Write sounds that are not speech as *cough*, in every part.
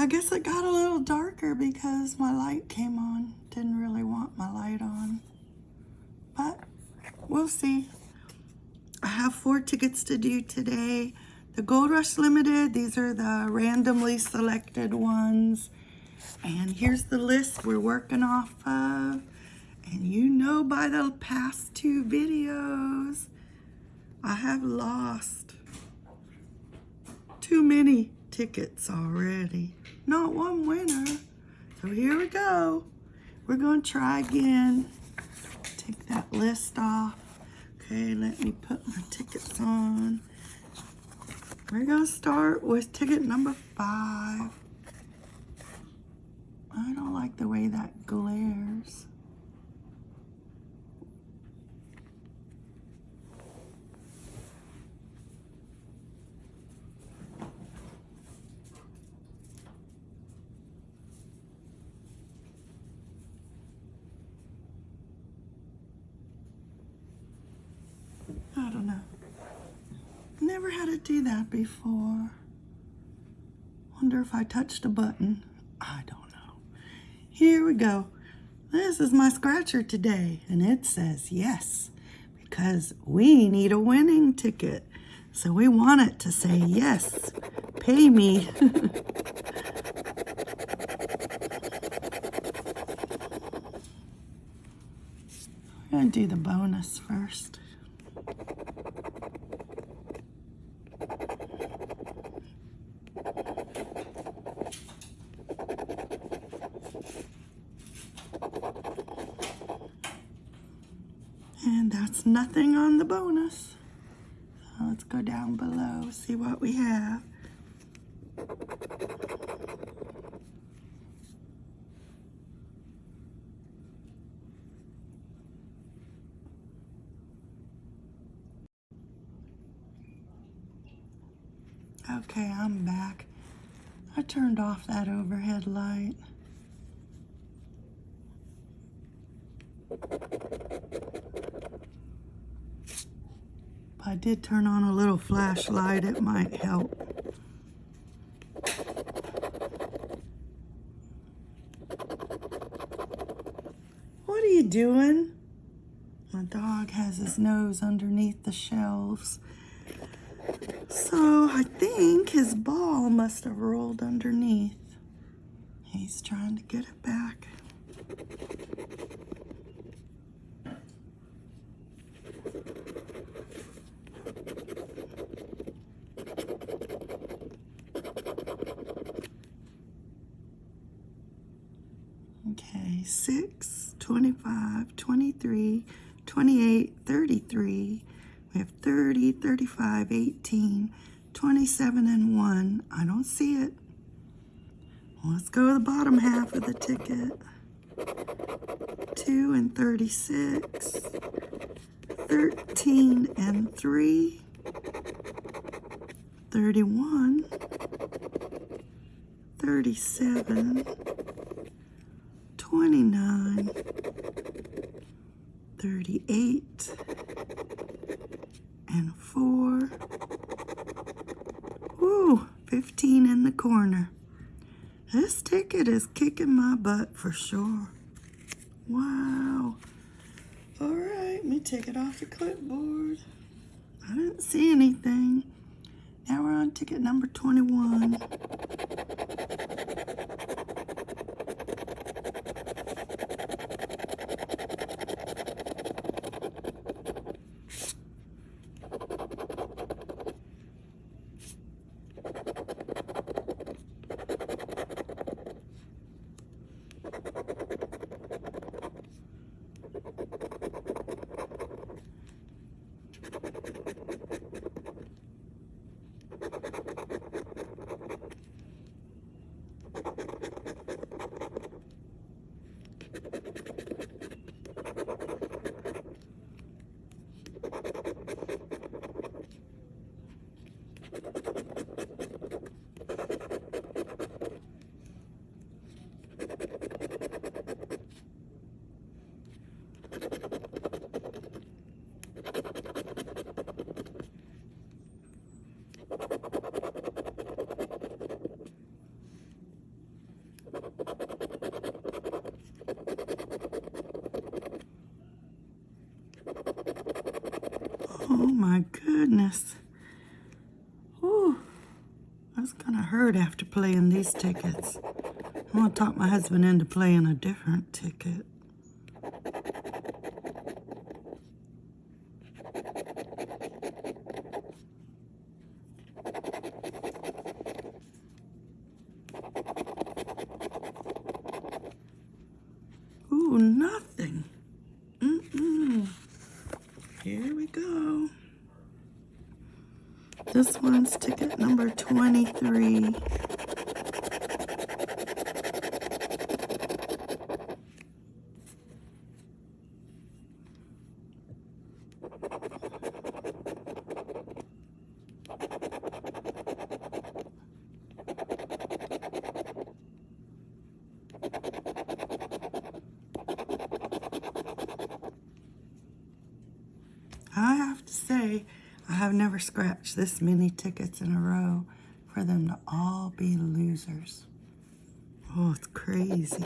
I guess it got a little darker because my light came on. Didn't really want my light on. But we'll see. I have four tickets to do today. The Gold Rush Limited, these are the randomly selected ones. And here's the list we're working off of. And you know by the past two videos, I have lost too many tickets already. Not one winner. So here we go. We're going to try again. Take that list off. Okay, let me put my tickets on. We're going to start with ticket number five. I don't like the way that glares. I don't know. Never had it do that before. Wonder if I touched a button. I don't know. Here we go. This is my scratcher today, and it says yes, because we need a winning ticket. So we want it to say yes, pay me. *laughs* We're gonna do the bonus first. And on the bonus. So let's go down below, see what we have. Okay, I'm back. I turned off that overhead light. I did turn on a little flashlight. It might help. What are you doing? My dog has his nose underneath the shelves. So I think his ball must have rolled underneath. He's trying to get it back. Okay, 6, 25, 23, 28, 33. We have 30, 35, 18, 27, and 1. I don't see it. Let's go to the bottom half of the ticket. 2 and 36. 13 and 3. 31. 37. 29. 38 and 4. Woo, 15 in the corner. This ticket is kicking my butt for sure. Wow. All right, let me take it off the clipboard. I didn't see anything. Now we're on ticket number 21. Oh my goodness. Whew. That's gonna hurt after playing these tickets. I'm gonna talk my husband into playing a different ticket. Ooh, nothing. Mm-mm. Here we go. This one's ticket number 23. I have to say, I have never scratched this many tickets in a row for them to all be losers. Oh, it's crazy.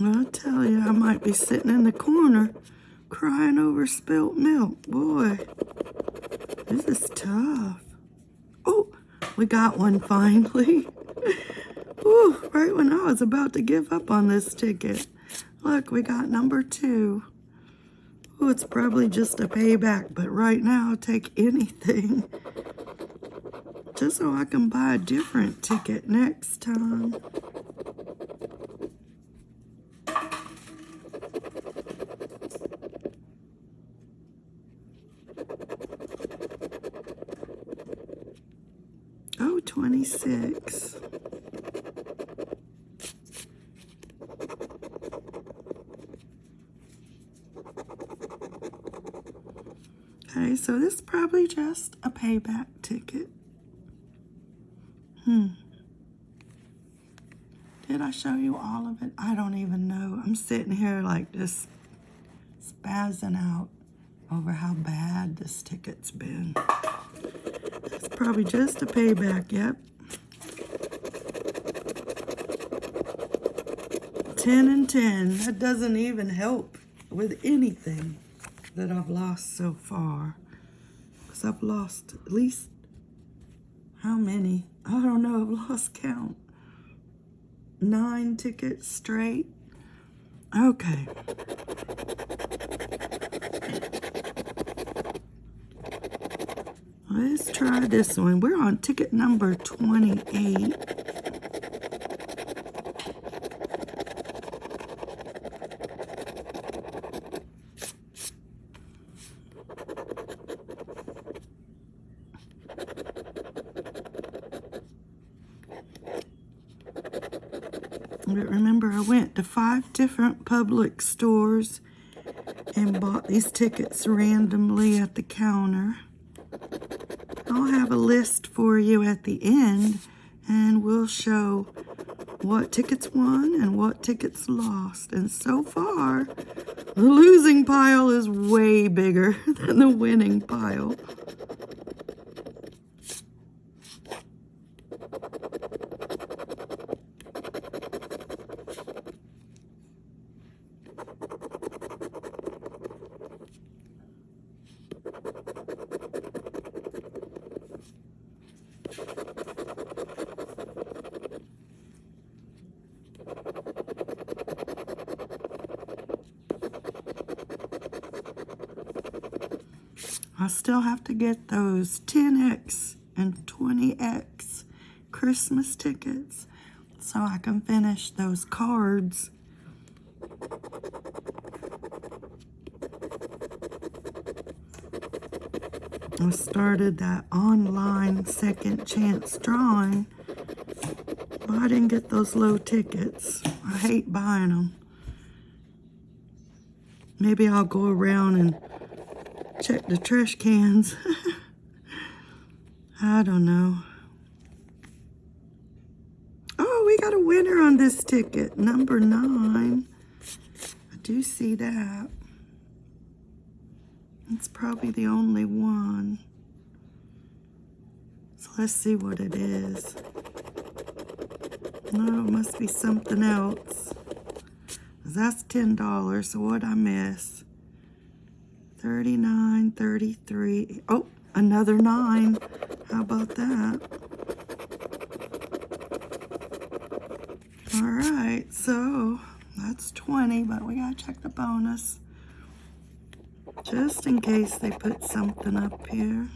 I'll tell you, I might be sitting in the corner crying over spilt milk. Boy, this is tough. Oh, we got one finally. *laughs* Ooh, right when I was about to give up on this ticket. Look, we got number two. Oh, it's probably just a payback, but right now I'll take anything. *laughs* Just so I can buy a different ticket next time. Oh, 26. Okay, so this is probably just a payback ticket. Hmm. Did I show you all of it? I don't even know. I'm sitting here like just spazzing out over how bad this ticket's been. It's probably just a payback, yep. 10 and 10. That doesn't even help with anything that I've lost so far. Because I've lost at least, how many? I don't know, I've lost count. Nine tickets straight. Okay. Let's try this one. We're on ticket number 28. But remember, I went to five different Publix stores and bought these tickets randomly at the counter. I'll have a list for you at the end and we'll show what tickets won and what tickets lost. And so far, the losing pile is way bigger *laughs* than the winning pile. I still have to get those 10X and 20X Christmas tickets so I can finish those cards. I started that online second chance drawing Well, I didn't get those low tickets. I hate buying them. Maybe I'll go around and check the trash cans. *laughs* I don't know. Oh, we got a winner on this ticket, number nine. I do see that. It's probably the only one. So let's see what it is. No, it must be something else. That's $10, so what I miss? 39, 33. Oh, another nine. How about that? All right, so that's 20, but we gotta check the bonus. Just in case they put something up here.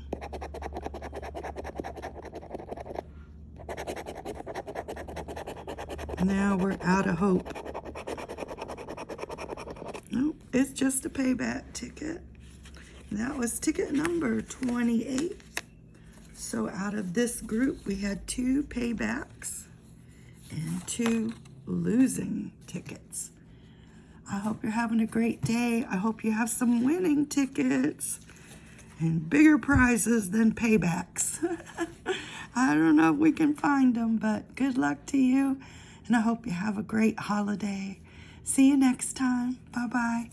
Now we're out of hope. Nope, it's just a payback ticket. That was ticket number 28. So out of this group, we had two paybacks and two losing tickets. I hope you're having a great day. I hope you have some winning tickets and bigger prizes than paybacks. *laughs* I don't know if we can find them, but good luck to you. And I hope you have a great holiday. See you next time. Bye-bye.